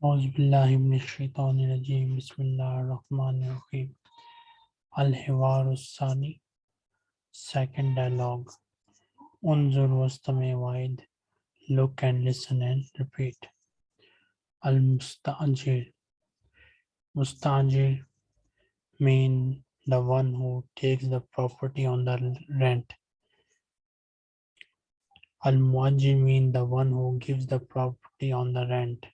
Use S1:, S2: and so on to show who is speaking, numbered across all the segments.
S1: Auzubillahiminashaitanirajim. Bismillahirrahmanirrahim. Al-Hiwarusani. Second dialogue. Unzur wastame wide. Look and listen and repeat. al-mustanji. Mean the one who takes the property on the rent. Al-Muajir mean the one who gives the property on the rent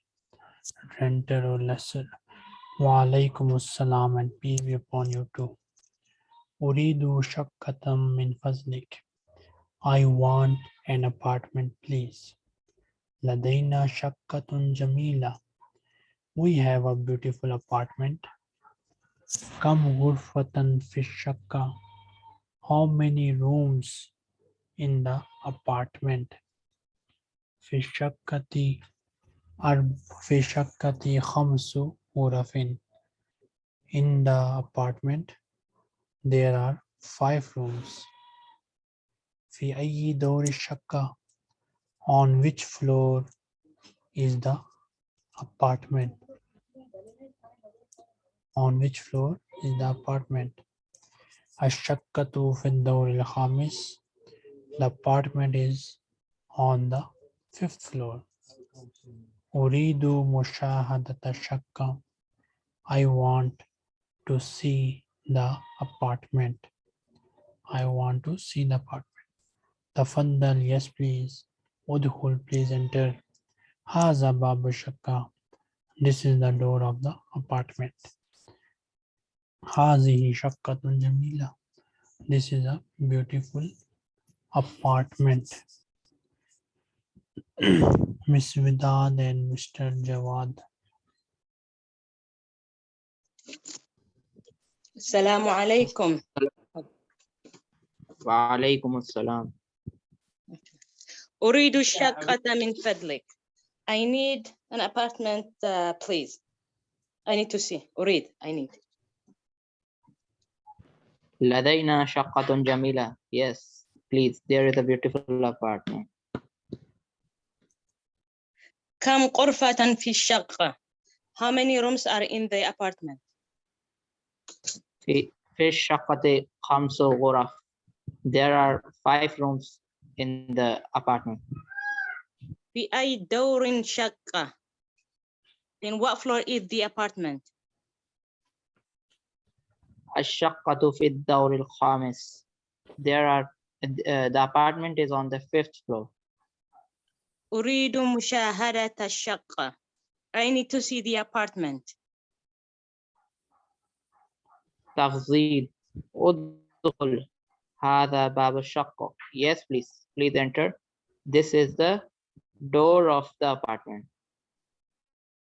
S1: renter or lesser. Wa and peace be upon you too. Uridu shakkatam min fazlik. I want an apartment, please. Ladaina shakkatun jamila. We have a beautiful apartment. Kam ghurfatan fi. How many rooms in the apartment? Fishakati. في شقة خمس غرف in the apartment there are five rooms في أي دور الشقة on which floor is the apartment on which floor is the apartment الشقة في الدور الخامس the apartment is on the fifth floor Uridu mushahadata shakkam. I want to see the apartment. I want to see the apartment. Tafaddal, yes please. Udhul, please enter. Haza babu shakka. This is the door of the apartment. Hazihi shakkatun jamila. This is a beautiful apartment. Miss Vidad and Mr. Jawad.
S2: السلام عليكم
S3: وعليكم السلام
S2: أريد الشقة من فضلك I need an apartment uh, please I need to see أريد I need
S3: لدينا شقة جميلة yes please there is a beautiful apartment
S2: كم غرفة في الشقة How many rooms are in the apartment
S3: في في الشقة خمس غرف there are five rooms in the apartment
S2: في أي دور شقة In what floor is the apartment
S3: الشقة في الدور الخامس there are uh, the apartment is on the fifth floor
S2: أريد مشاهدة الشقة I need to see the apartment
S3: تفضيل ادخل هذا باب الشقة yes please please enter this is the door of the apartment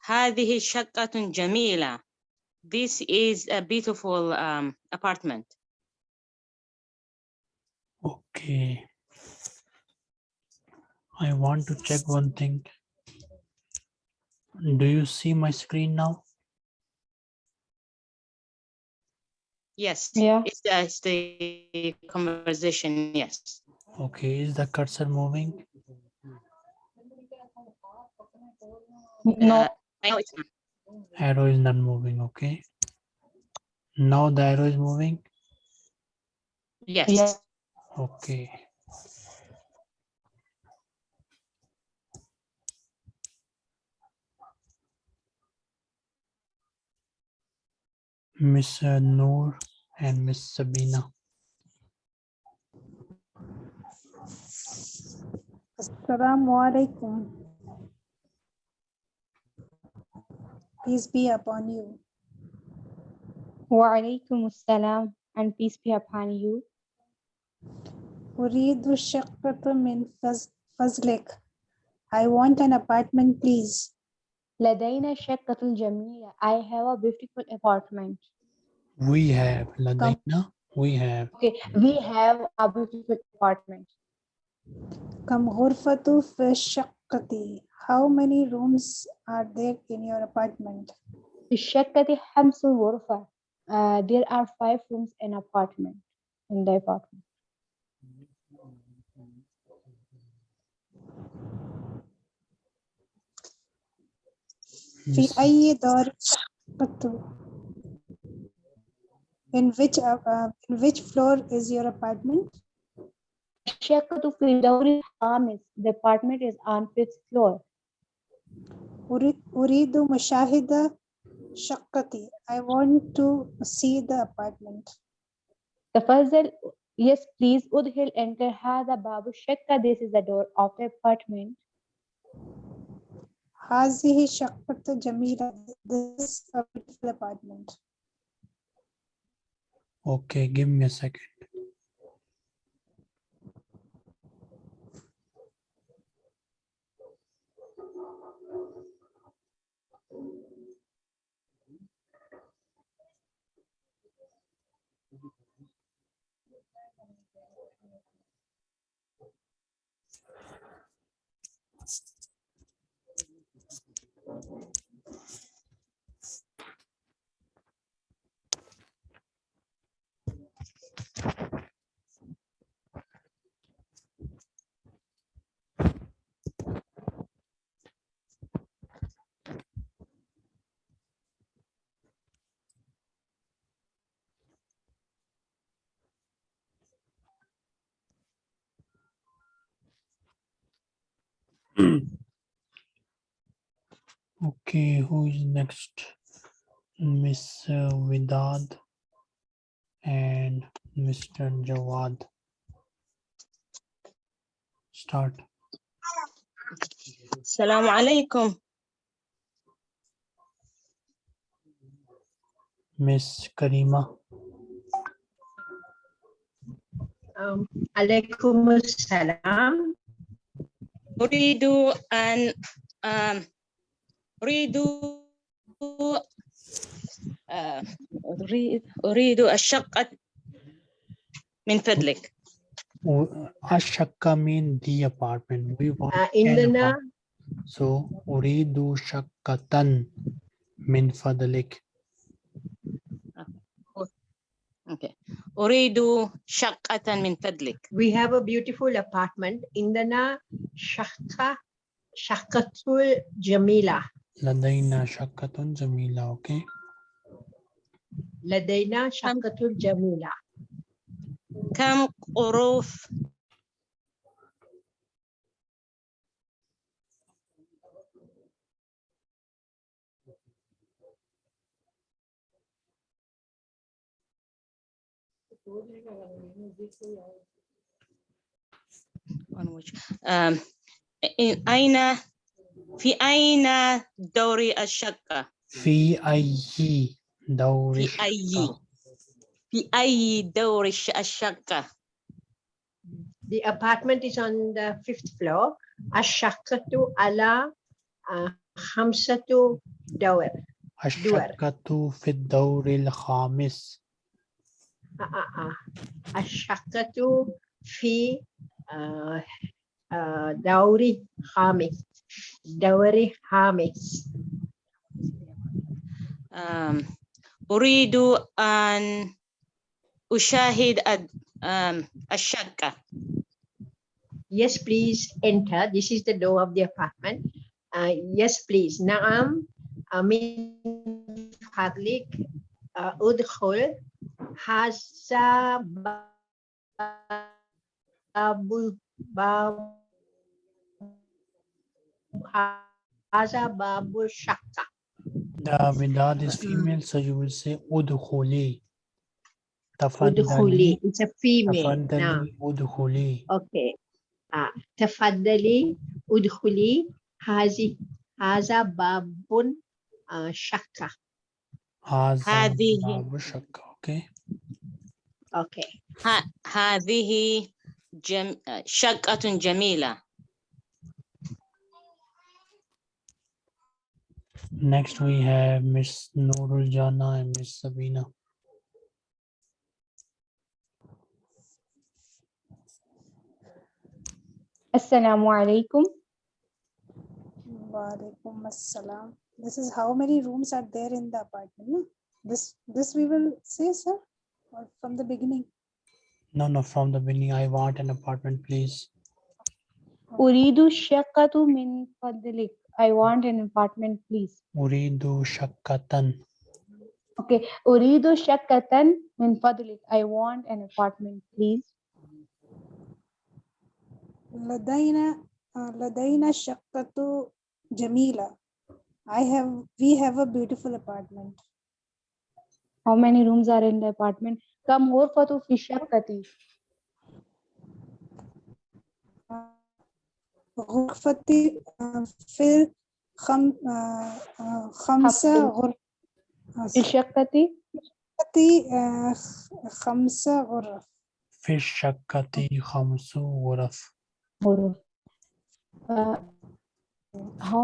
S2: هذه شقة جميلة This is a beautiful um, apartment
S1: Okay. I want to check one thing. Do you see my screen now?
S2: Yes,
S4: Yeah.
S2: it's the, it's the conversation, yes.
S1: Okay, is the cursor moving?
S4: No,
S2: Uh, I know it's not.
S1: Arrow is not moving, okay? Now the arrow is moving?
S2: Yes,
S4: Yeah.
S1: Okay. Miss uh, Noor and Miss Sabina.
S5: Assalamu alaikum. Peace be upon you.
S4: wa alaikum assalam and peace be upon you.
S5: أريد الشقة من فز- فضلك. I want an apartment, please.
S4: لدينا شقة جميلة. I have a beautiful apartment.
S1: We have Ladaina. We have.
S4: Okay, we have a beautiful apartment.
S5: كم غرفة في الشقة? How many rooms are there in your apartment?
S4: في الشقة خمس غرفة. Uh, there are five rooms in apartment in the apartment.
S5: في
S1: Miss-
S5: أي دور الشقة In which uh, uh, in which floor is your apartment?
S4: الشقة في الدور الخامس. The apartment is on fifth floor.
S5: أريد أريد مشاهدة شقتي. I want to see the apartment.
S4: تفضل yes please ادخل enter هذا باب الشقة. This is the door of the apartment.
S5: هذه شقة جميلة. This is a beautiful apartment.
S1: Okay, give me a second. Hmm. Okay, who is next? Miss uh, Vidad and Mr. Jawad. Start.
S2: Salam alaikum.
S1: Miss Karima.
S6: Um, alaikum
S2: أريد أن آم، أريد آه، أريد أريد الشقة من فضلك
S1: U- Ashaka mean the apartment. We want
S6: uh,
S1: an
S6: عندنا
S1: apart- So Uridu Shakkatan min fadlik.
S2: أوكي. أريد شقة من فضلك
S6: we have a beautiful apartment عندنا شقة شقة جميلة
S1: Ladaina Shakkatun Jamila. Okay.
S6: لدينا شقة جميلة
S2: كم غرف One which- آم، إن- أين في أين دور الشقة؟
S1: في أي دور
S2: في أي
S1: الشقة؟
S2: في أي دور الش- الشقة؟
S6: the apartment is on the fifth floor الشقة على uh, خمسة دور
S1: الشقة في الدور الخامس.
S6: آه، آه، آه. الشقة في آه، آه، دوري خامس دوري خامس
S2: آم، أريد أن أشاهد الد- آم، الشقة
S6: Yes, please enter. This is the door of the apartment. Uh, yes, please. نعم. من فضلك uh, Udkhul, Hasa Babu Hasa Babu Shaka.
S1: The Vedad is female, so you will say Udkhuli.
S6: Udkhuli, it's a female. Tafadali, Okay. Uh, Tafadali, Udkhuli, Hazi, Haza Babun
S1: Shaka.
S2: هذه.
S1: باب الشقة. Okay.
S6: اوكي
S2: ه- هذه جم... شقة جميلة
S1: Next we have Miss Nurul Jana and Miss Sabina.
S4: السلام عليكم.
S5: Walaikum assalam. this is how many rooms are there in the apartment no? this this we will say sir or from the beginning?
S1: No no from the beginning i want an apartment please.
S4: Uridu shakatu min fadlik. I want an apartment please.
S1: Uridu shakatan.
S4: Okay uridu shakatan min fadlik. I want an apartment please.
S5: Ladaina uh, ladaina shakatu jamila. I have we have a beautiful apartment.
S4: How many rooms are in the apartment? كم غرفة في الشقة؟
S5: غرفتي آه، في خم آه، آه، خمسة غرف
S4: في الشقة
S5: غرفتي آه، خ- خمسة غرف
S1: في الشقة خمس غرف
S4: غرف. Uh, how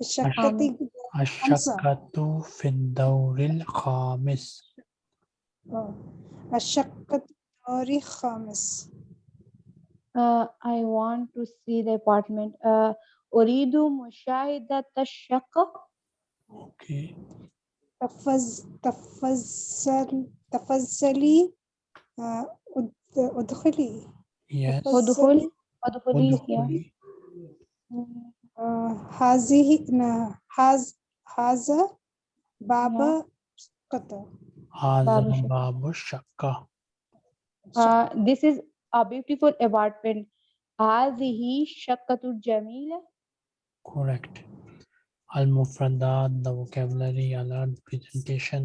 S5: الشقة
S1: الشقة في الدور الخامس.
S5: آه، الشقة دوري خامس
S4: Uh, I want to see the apartment. Uh, أريد مشاهدة الشقة.
S1: أوكي
S5: تفز تفضل تفضلي آه، أدخلي.
S1: Yes.
S4: ادخل
S1: أدخلي.
S5: أدخلي. هذه ن- هذا هذا باب شقة
S1: هذا
S4: باب الشقة.
S1: باب الشقة
S4: Uh, this is a beautiful apartment. هذه الشقة الجميلة.
S1: correct المفردات the vocabulary alert presentation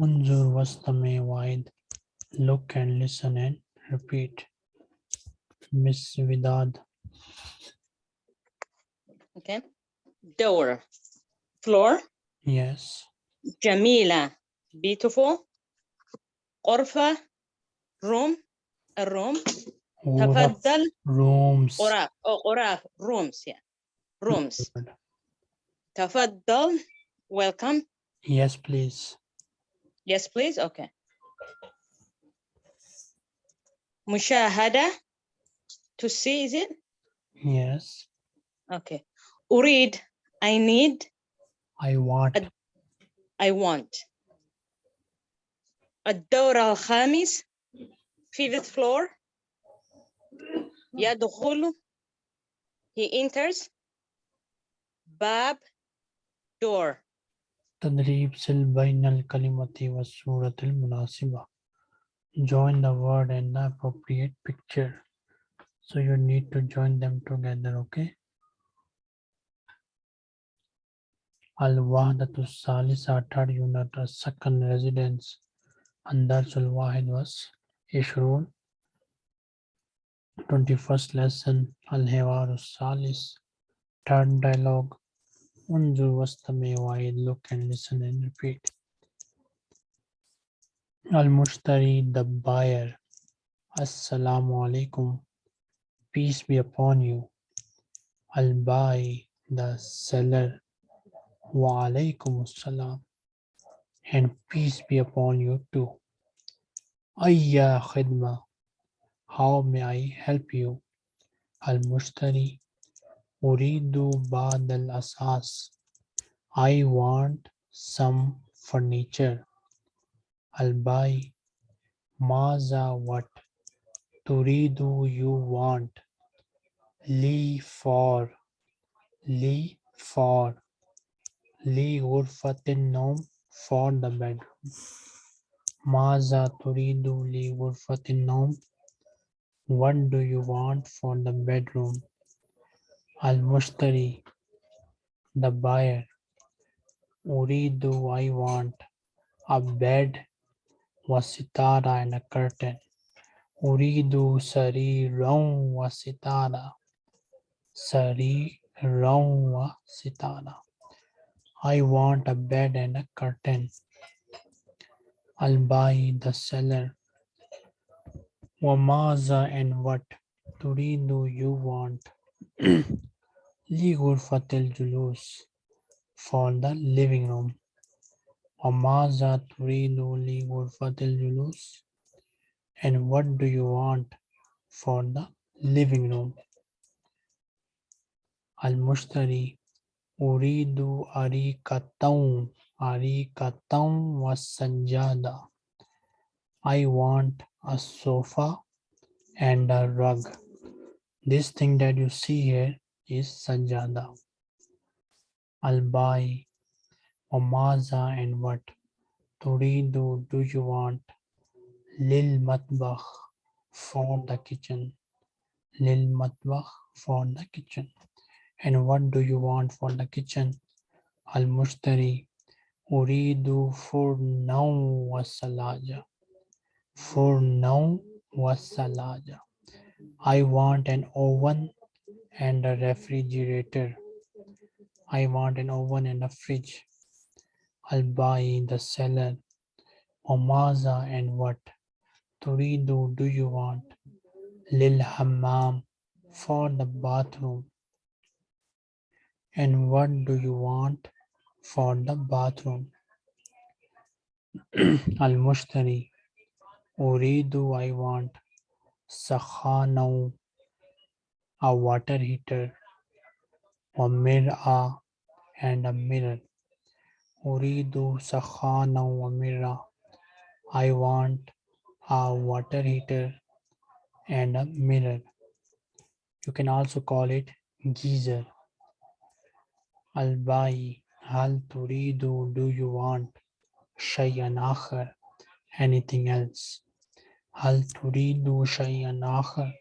S1: انظر واستمع وعد look and listen and repeat Miss Vidad
S2: Okay. Door. Floor.
S1: yes
S2: جميلة. Beautiful. غرفة. Room. A room.
S1: غرف
S2: تفضل.
S1: rooms
S2: غرف. Oh, غرف. Rooms. Yeah. Rooms.
S1: Good.
S2: تفضل. Welcome.
S1: yes please
S2: Yes, please. Okay. مشاهدة. To see, is it?
S1: yes
S2: Okay. أريد. I need.
S1: I want
S2: Ad- I want. الدور الخامس. Fifth floor. يدخل. He enters. باب. Door.
S1: تدريب سل بين الكلمة والصورة المناسبة join the word and the appropriate picture so you need to join them together okay Al-Wahdat al-Salis unit a second residence. Andarj al-Wahid was Ishrul 21st lesson Al-Hiwar al-Salis third dialogue. Unzur wastami wa'id look and listen and repeat. Al-Mushtari the buyer. Assalamu alaikum. Peace be upon you. Al-Bai the seller wa alaikum assalam and peace be upon you too. Ayya khidma. How may I help you? Al-Mushtari Uridu ba'd al-asas I want some furniture. Al-Bai. Maza what Turidu you want? Li for. Li for Li ghurfatin nom for the bedroom Maza Turidu Li ghurfatin nom What do you want for the bedroom? Al-Mushtari the buyer. Uridu I want? A bed wasitara and a curtain. Uridu sariran wasitara Sariran wasitara I want a bed and a curtain. I'll buy the seller. Wamaza and what? Turidu you want. Ligurfatel Julus for the living room. Wamaza Turidu Ligurfatel Julus. And what do you want for the living room? Al-Mushtari Uridu katum was sanjada. I want a sofa and a rug. This thing that you see here is sanjada. Albai, Omaza and what? Turidu, do you want? Lil matbakh for the kitchen. Lil matbakh for the kitchen. And what do you want for the kitchen? For now wasalaja. For now wasalaja. I want an oven and a refrigerator. I want an oven and a fridge. Buy the seller. Omaza and what? Turidu, do you want? Lil hammam, for the bathroom. And what do you want for the bathroom? Mushtari, Uridu, I want. Sakhanaw, a water heater. Mir'a, and a mirror. Sakhana wa mirra. I want a water heater and a mirror. You can also call it geyser. Al-Bai, hal turidu, do you want? Shay'an akhar, anything else. Hal turidu shay'an akhar,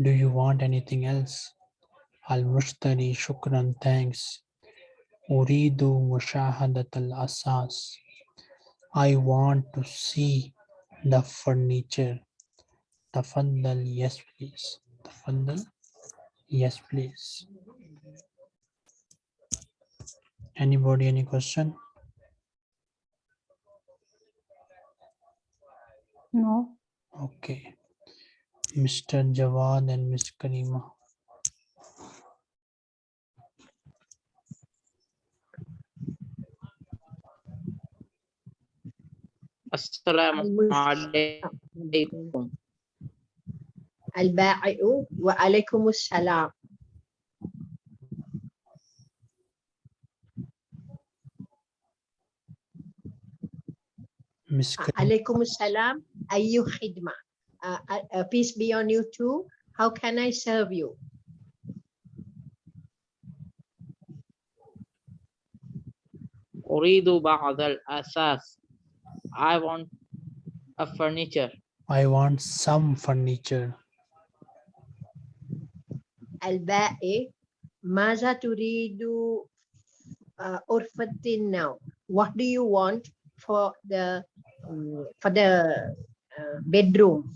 S1: do you want anything else? Al-Mushtari, shukran, thanks. Uridu mushahadat al-asas. I want to see the furniture. Tafaddal, yes please. Tafaddal, yes please. Anybody, any question?
S4: No.
S1: Okay. Mr. Jawad and Ms. Karima.
S3: Assalamu alaikum.
S1: Al-Ba'i'u wa
S6: alaikum assalam. Miss Alaikum salam. Ayu khidma. Peace be on you too. How can I serve you?
S3: Uridu asas. I want a furniture.
S1: I want some furniture.
S6: Al-ba'i. Maza turidu uh, now? What do you want for the for the uh, bedroom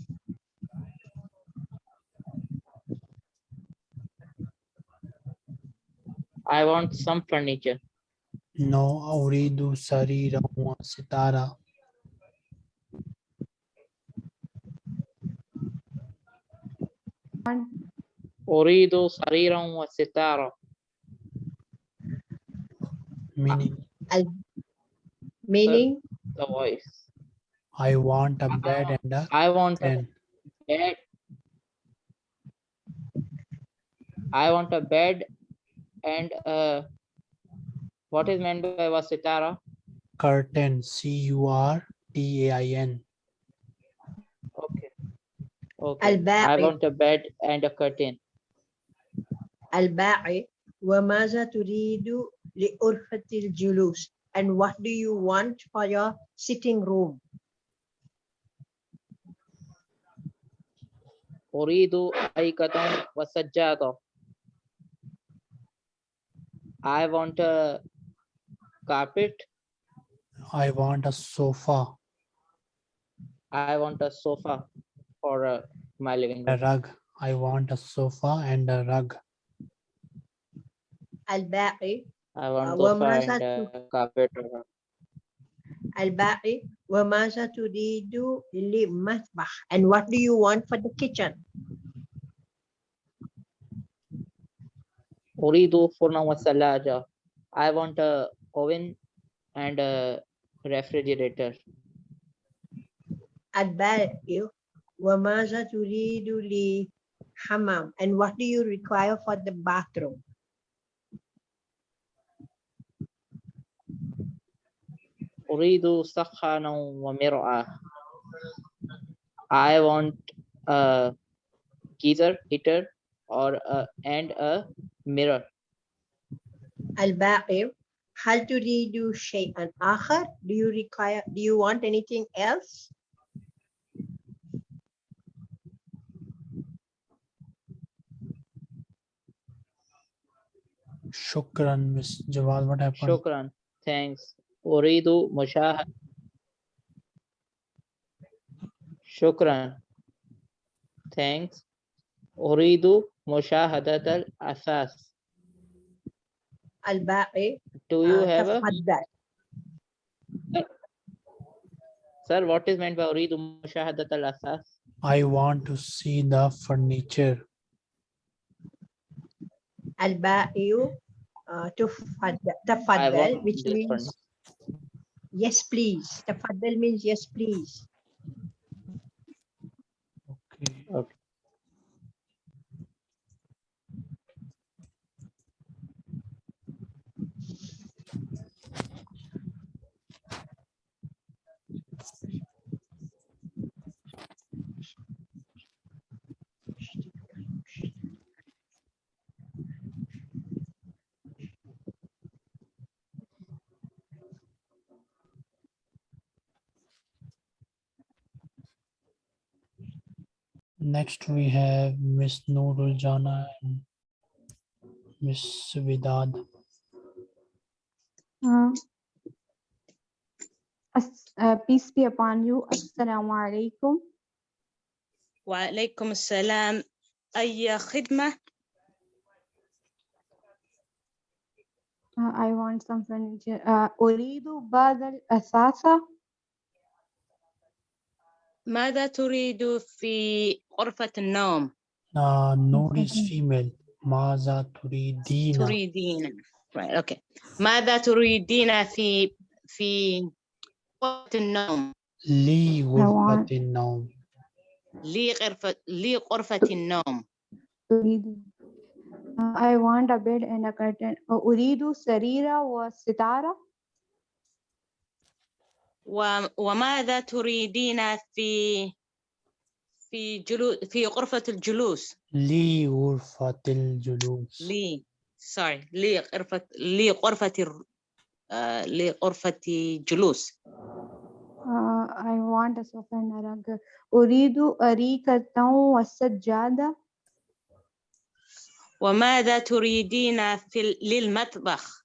S3: I want some furniture.
S1: No, أريد سريرا وستارة.
S3: أريد سريرا وستارة.
S1: Meaning,
S6: meaning
S3: The voice.
S1: I want a bed and a
S3: I want a
S1: pen.
S3: bed. I want a bed and uh, what is meant by wasitara?
S1: Curtain, C-U-R-T-A-I-N.
S3: Okay. Okay. I
S6: البائع
S3: want a bed and a curtain.
S6: البائع وماذا تريد لغرفة الجلوس and what do you want for your sitting room
S3: Uridu aikatan wasajjata. I want a carpet.
S1: I want a sofa.
S3: I want a sofa for uh, my living room.
S1: A rug. I want a sofa and a rug.
S6: Al-ba'i.
S3: I want
S6: a
S3: sofa and a carpet. Or
S6: rug al-ba'i wa maza turidu lil masbah and what do you want for the kitchen?
S3: Uridu furna wa i want a oven and a refrigerator.
S6: Al-ba'i wa maza turidu li hammam and what do you require for the bathroom?
S3: أريد سخانا ومرآة. I want a geyser heater or a, and a mirror.
S6: البائع هل تريد شيئا آخر do you require do you want anything else
S1: Shukran, Miss Jawad. What happened?
S3: شكرا. Thanks. أريد مشاهدة. شكرا. Thanks. أريد مشاهدة الأثاث.
S6: البائع
S3: Do you
S6: آه،
S3: have a,
S6: تفضل
S3: sir, what is meant by أريد مشاهدة الأثاث?
S1: I want to see the furniture.
S6: البائع آه، تفضل
S3: I
S6: تفضل
S3: want
S6: which
S3: this
S6: means
S3: furniture.
S6: yes please. Tafaddal means yes please.
S1: Next, we have Miss Noorul Jana and Miss Vidad.
S4: Uh, as- uh, peace be upon you. Assalamu alaikum.
S2: وعليكم السلام أي خدمة
S4: Uh, I want some furniture. Uh, أريد بعض الأثاثة.
S2: ماذا تريد في غرفة النوم
S1: Uh, Noor is female. Maza turidina.
S2: تريدين right okay ماذا تريدين في في غرفة النوم
S4: want-
S1: ghurfatin naum.
S2: لي غرفة لي غرفة النوم
S4: أريد I want a bed and a curtain. أريد سريرة وستارة.
S2: وماذا تريدين في في جلو في غرفة الجلوس
S1: Li ghurfatil julus.
S2: لي sorry لي غرفة لي غرفة الر- آه، لي غرفة جلوس
S4: Uh, I want a sofa and a rug. أريد أريكة والسجادة.
S2: وماذا تريدين في للمطبخ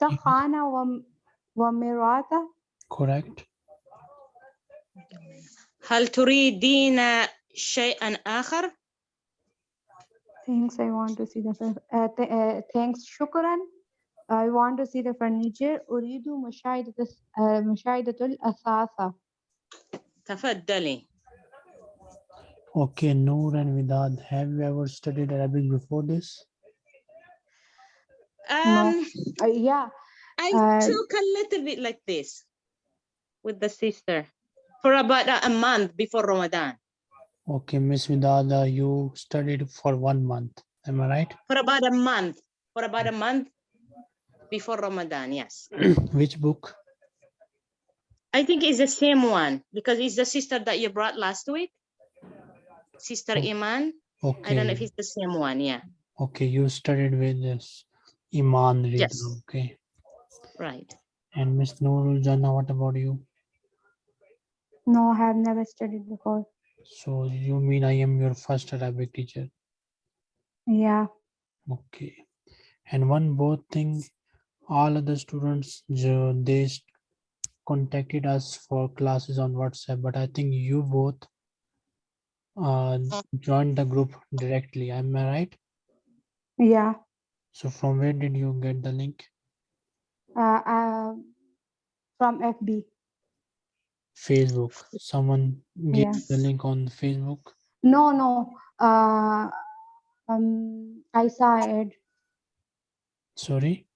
S4: سخانة وم- ومرآة.
S1: Correct.
S2: هل تريدين شيئا آخر
S4: Thanks. I want to see the. fur- Uh, th- uh, thanks. شكرا. I want to see the furniture. أريد مشاهدة الس- uh, مشاهدة الأثاثة.
S2: تفضلي
S1: Okay, Noor and Vidad, have you ever studied Arabic before this?
S2: Um,
S4: Uh, yeah.
S2: I
S4: Uh,
S2: took a little bit like this with the sister for about a, a month before Ramadan.
S1: Okay, Miss Vidad, uh, you studied for one month. Am I right?
S2: For about a month. For about a month before Ramadan, yes.
S1: Which book?
S2: I think it's the same one because it's the sister that you brought last week. Sister
S1: Oh,
S2: Iman. I don't know if it's the same one. Yeah,
S1: okay, you studied with this Iman Rida,
S2: Yes.
S1: okay.
S2: right.
S1: And Miss Noorul Jannah, what about you?
S4: No, I have never studied before.
S1: So you mean I am your first Arabic teacher?
S4: Yeah.
S1: Okay. And one both thing, all other students, they contacted us for classes on WhatsApp, but I think you both uh, joined the group directly. Am I right?
S4: Yeah.
S1: So from where did you get the link?
S4: Uh, uh, from FB.
S1: Facebook. Someone gave you the
S4: Yes.
S1: link on Facebook.
S4: No, no. Uh, um, I saw it.
S1: Sorry.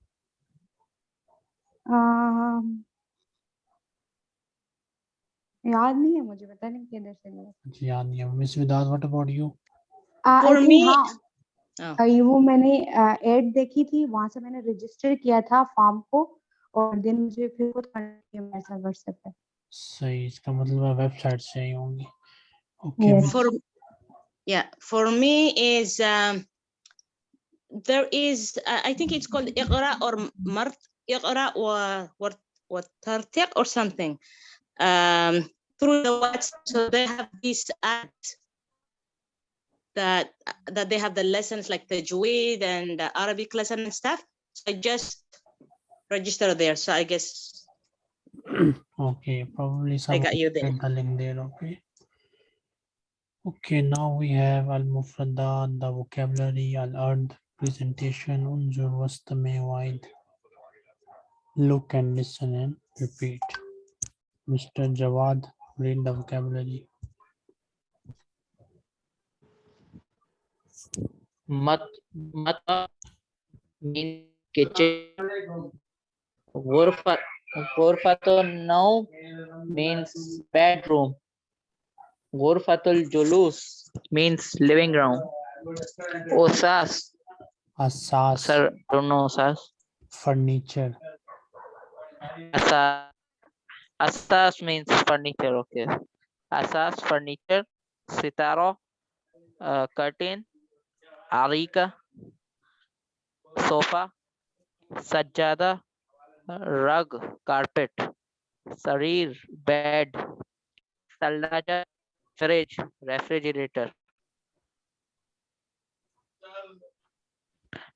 S4: Um, याद नहीं है मुझे पता नहीं किधर से लिया
S1: मुझे याद नहीं है miss विदात what about you
S4: uh,
S2: For
S4: ये वो मैंने एड देखी थी वहाँ से मैंने रजिस्टर किया था फॉर्म को और देन मुझे फिर खुद मेरे साथ व्हाट्सएप पे
S1: सही इसका मतलब है वेबसाइट से आई होंगी
S4: okay
S2: for me is um, there is uh, I think it's called Iqra or Mart Iqra or what Tartiq or something. Um, through the WhatsApp, so they have these ads that that they have the lessons like the Tajweed and the Arabic lesson and stuff. So I just register there. So I guess
S1: okay probably
S2: I got you there.
S1: the link there okay okay now we have al mufradat the vocabulary al ard presentation unzur wastami wide look and listen and repeat mr jawad read the vocabulary
S3: मत मत mean kitchen गोरफा गोरफा तो नौ means bedroom गोरफातुल जुलूस means living
S1: room
S3: ओसास असास sir दोनों
S1: ओसास
S3: furniture. असास असास मीन्स फर्नीचर ओके असास furniture सितारो curtain Arika, sofa. Sajjada, rug, carpet. Sarir, bed. Salaja, fridge, refrigerator.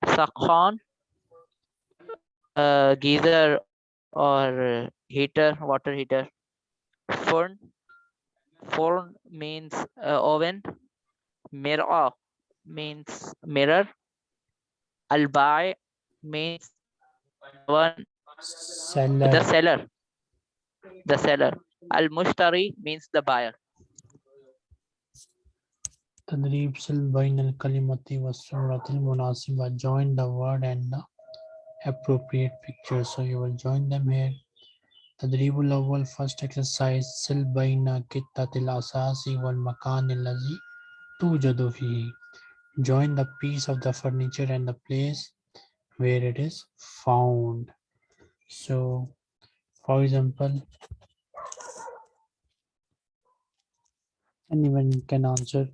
S3: Sakhan, uh, geyser or heater, water heater. Furn, furn means uh, oven. Mirror means mirror. Albai means one
S1: seller
S3: the seller. The seller. Al mushtari means the buyer.
S1: تدريب سل بين الكلمة والصورة المناسبة join the word and the appropriate picture so you will join them here تدريب الأول first exercise سل بين قطة الأساس والمكان الذي توجد فيه join the piece of the furniture and the place where it is found. So for example anyone can answer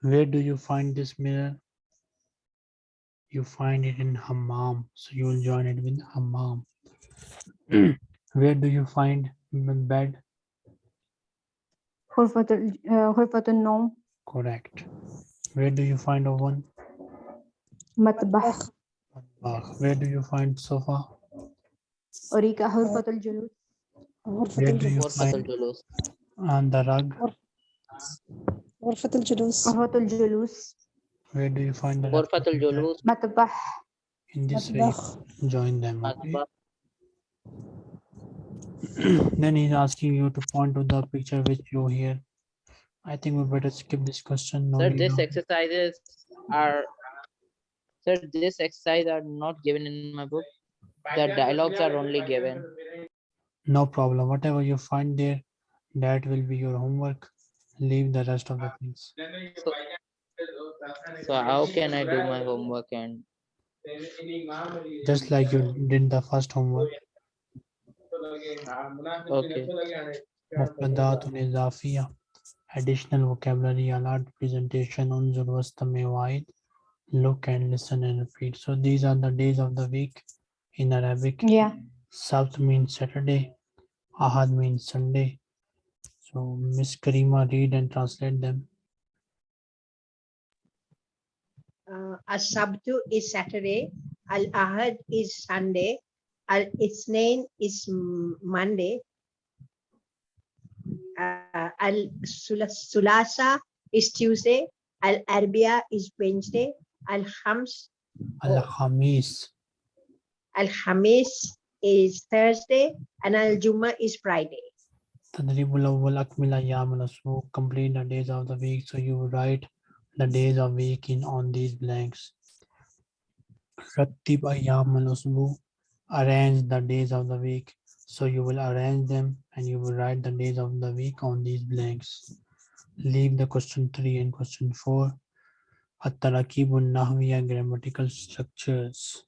S1: where do you find this mirror? You find it in hammam. So you will join it with hammam. Where do you find bed?
S4: Hurfatul uh, no.
S1: Correct. Where do you find oven?
S4: Matbakh.
S1: Matbakh. Where do you find sofa?
S4: Orika Hurfatul
S5: Julus.
S1: Where do you find And the rug?
S5: Hurfatul Julus.
S4: Hurfatul Julus.
S1: Where do you find the Hurfatul
S3: Julus?
S4: Matbakh.
S1: In this way, join them. Okay? then he's asking you to point to the picture which you hear I think we better skip this question. No
S3: Sir,
S1: need
S3: this
S1: of-
S3: exercises are, sir, this exercise are not given in my book. The dialogues are only given.
S1: No problem. Whatever you find there, that will be your homework. Leave the rest of the things.
S3: So how can I do my homework and
S1: Just like you did the first homework.
S3: Okay.
S1: مفردات إضافية additional vocabulary alert presentation on Zulwastamewait, look and listen and repeat. So these are the days of the week in Arabic.
S4: Yeah.
S1: South means Saturday, Ahad means Sunday. So Miss Karima, read and translate them.
S6: Uh, Asabtu is Saturday, Al Ahad is Sunday, Al Isnain is Monday, uh, al Sulasa is Tuesday, Al Arbia is Wednesday, Al Khams.
S1: Al Hamis.
S6: Al Hamis is Thursday, and Al Juma is Friday.
S1: Tadribul awwal will complete the days of the week. So you write the days of week in on these blanks. Rattib ayyam al arrange the days of the week. so you will arrange them and you will write the days of the week on these blanks leave the question 3 and question 4 التراكيب النحوية grammatical structures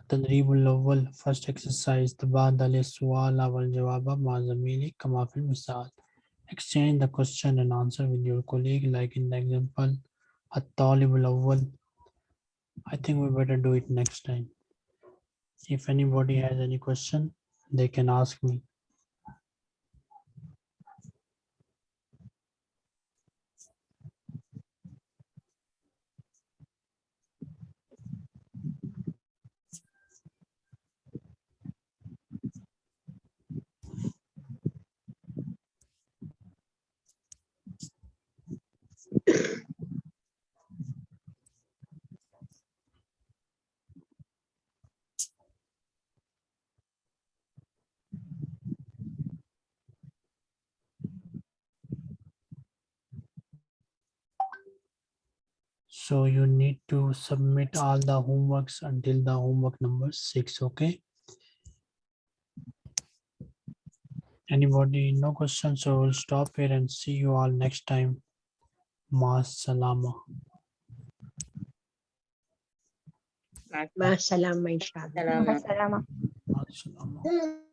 S1: التدريب الأول first exercise تبادل السؤال والجواب مع زميلك كما في المثال exchange the question and answer with your colleague like in the example الطالب الأول I think we better do it next time if anybody has any question they can ask me So you need to submit all the homeworks until the homework number six, okay? Anybody, no questions, so we'll stop here and see you all next time. Ma salama.
S6: Ma salama, inshallah.
S2: Salamat.
S4: Salama.
S1: Ma salama. Hmm.